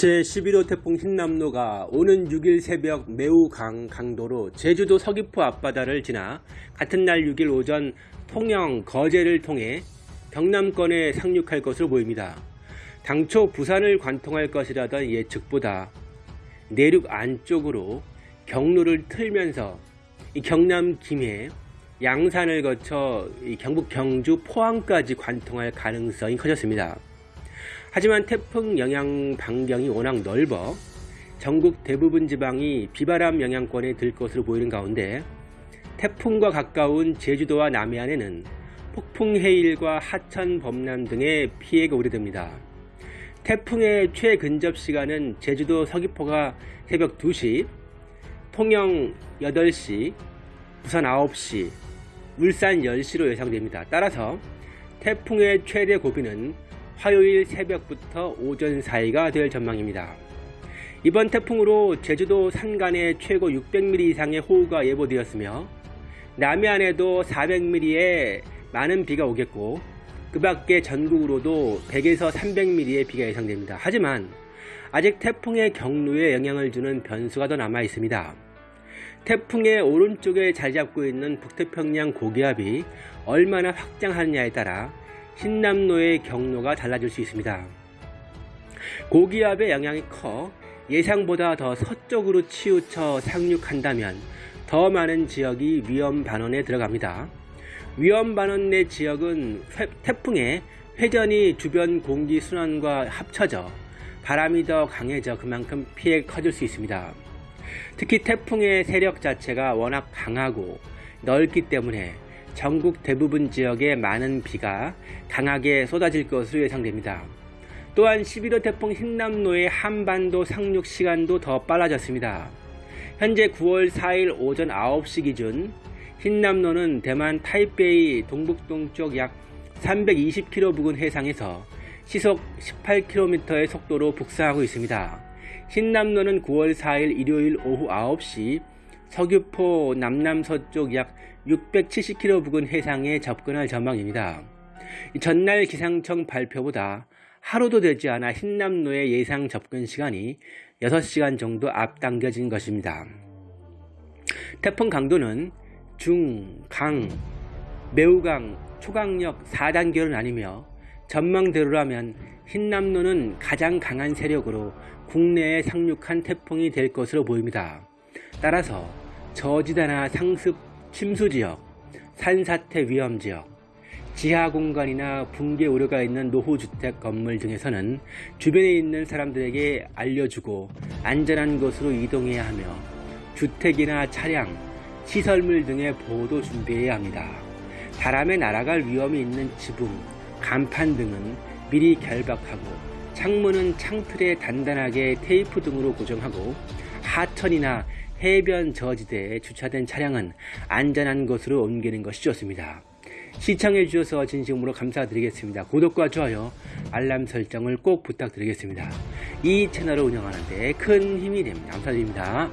제11호 태풍 흰남노가 오는 6일 새벽 매우 강 강도로 제주도 서귀포 앞바다를 지나 같은 날 6일 오전 통영 거제를 통해 경남권에 상륙할 것으로 보입니다. 당초 부산을 관통할 것이라던 예측보다 내륙 안쪽으로 경로를 틀면서 이 경남 김해 양산을 거쳐 이 경북 경주 포항까지 관통할 가능성이 커졌습니다. 하지만 태풍 영향 반경이 워낙 넓어 전국 대부분 지방이 비바람 영향권에 들 것으로 보이는 가운데 태풍과 가까운 제주도와 남해안에는 폭풍 해일과 하천 범람 등의 피해가 우려됩니다. 태풍의 최근접 시간은 제주도 서귀포가 새벽 2시, 통영 8시, 부산 9시, 울산 10시로 예상됩니다. 따라서 태풍의 최대 고비는 화요일 새벽부터 오전 사이가 될 전망입니다. 이번 태풍으로 제주도 산간에 최고 600mm 이상의 호우가 예보되었으며 남해안에도 400mm의 많은 비가 오겠고 그 밖에 전국으로도 100에서 300mm의 비가 예상됩니다. 하지만 아직 태풍의 경로에 영향을 주는 변수가 더 남아 있습니다. 태풍의 오른쪽에 자리 잡고 있는 북태평양 고기압이 얼마나 확장하느냐에 따라 흰남노의 경로가 달라질 수 있습니다. 고기압의 영향이 커 예상보다 더 서쪽으로 치우쳐 상륙한다면 더 많은 지역이 위험 반원에 들어갑니다. 위험 반원 내 지역은 태풍의 회전이 주변 공기 순환과 합쳐져 바람이 더 강해져 그만큼 피해가 커질 수 있습니다. 특히 태풍의 세력 자체가 워낙 강하고 넓기 때문에 전국 대부분 지역에 많은 비가 강하게 쏟아질 것으로 예상됩니다. 또한 11호 태풍 흰남노의 한반도 상륙 시간도 더 빨라졌습니다. 현재 9월 4일 오전 9시 기준 흰남노는 대만 타이베이 동북동쪽 약 320km 부근 해상에서 시속 18km의 속도로 북상하고 있습니다. 흰남노는 9월 4일 일요일 오후 9시 서귀포 남남서쪽 약 670km 부근 해상에 접근할 전망입니다. 전날 기상청 발표보다 하루도 되지 않아 흰남노의 예상 접근 시간이 6시간 정도 앞당겨진 것입니다. 태풍 강도는 중, 강, 매우 강, 초강력 4단계로 나뉘며 전망대로라면 흰남노는 가장 강한 세력으로 국내에 상륙한 태풍이 될 것으로 보입니다. 따라서 저지대나 상습 침수지역, 산사태 위험지역, 지하공간이나 붕괴 우려가 있는 노후주택 건물 등에서는 주변에 있는 사람들에게 알려주고 안전한 곳으로 이동해야 하며 주택이나 차량, 시설물 등의 보호도 준비해야 합니다. 바람에 날아갈 위험이 있는 지붕, 간판 등은 미리 결박하고 창문은 창틀에 단단하게 테이프 등으로 고정하고 하천이나 해변 저지대에 주차된 차량은 안전한 곳으로 옮기는 것이 좋습니다. 시청해 주셔서 진심으로 감사드리겠습니다. 구독과 좋아요, 알람 설정을 꼭 부탁드리겠습니다. 이 채널을 운영하는 데 큰 힘이 됩니다. 감사드립니다.